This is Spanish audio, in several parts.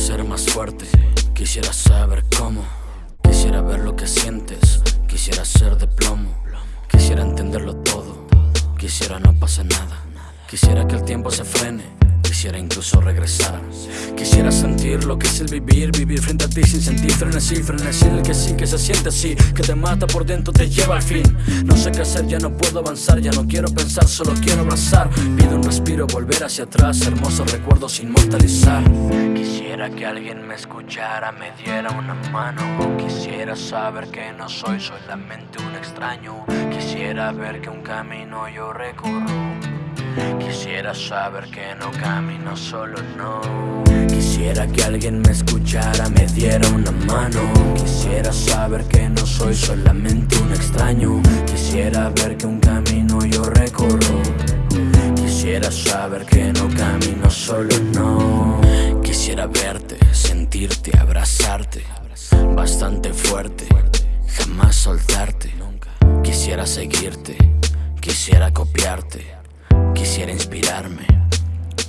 ser más fuerte, quisiera saber cómo. Quisiera ver lo que sientes, quisiera ser de plomo. Quisiera entenderlo todo, quisiera no pase nada. Quisiera que el tiempo se frene, quisiera incluso regresar. Quisiera sentir lo que es el vivir, vivir frente a ti sin sentir frenesí, frenesí el que sí, que se siente así, que te mata por dentro, te lleva al fin. No sé qué hacer, ya no puedo avanzar, ya no quiero pensar, solo quiero abrazar. Pido un respiro, volver hacia atrás, hermosos recuerdos inmortalizar. Quisiera que alguien me escuchara, me diera una mano. Quisiera saber que no soy solamente un extraño. Quisiera ver que un camino yo recorro. Quisiera saber que no camino solo, no. Quisiera que alguien me escuchara, me diera una mano. Quisiera saber que no soy solamente un extraño. Quisiera ver que un camino yo recorro. Quisiera saber que no camino solo, no. Quisiera verte, sentirte, abrazarte. Bastante fuerte, jamás soltarte. Quisiera seguirte, quisiera copiarte. Quisiera inspirarme,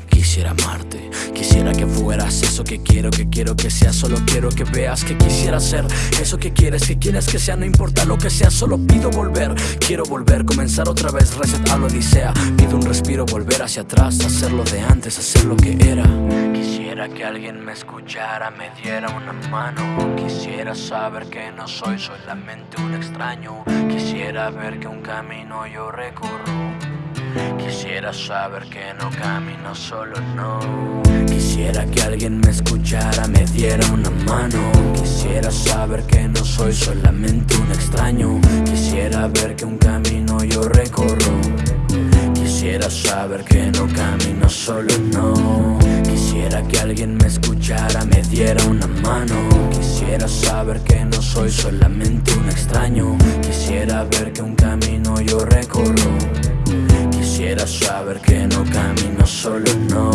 quisiera amarte. Quisiera que fueras eso que quiero, que quiero que sea. Solo quiero que veas que quisiera ser Eso que quieres, que quieres que sea. No importa lo que sea, solo pido volver. Quiero volver, comenzar otra vez, reset a lo odisea. Pido un respiro, volver hacia atrás. Hacerlo de antes, hacer lo que era. Quisiera que alguien me escuchara, me diera una mano. Quisiera saber que no soy solamente un extraño. Quisiera ver que un camino yo recorro Quisiera saber que no camino solo, no. Quisiera que alguien me escuchara, me diera una mano. Quisiera saber que no soy solamente un extraño. Quisiera ver que un camino yo recorro. Quisiera saber que no camino solo, no. Quisiera que alguien me escuchara, me diera una mano. Quisiera saber que no soy solamente un extraño. Quisiera ver que un camino Quisiera saber que no camino solo, no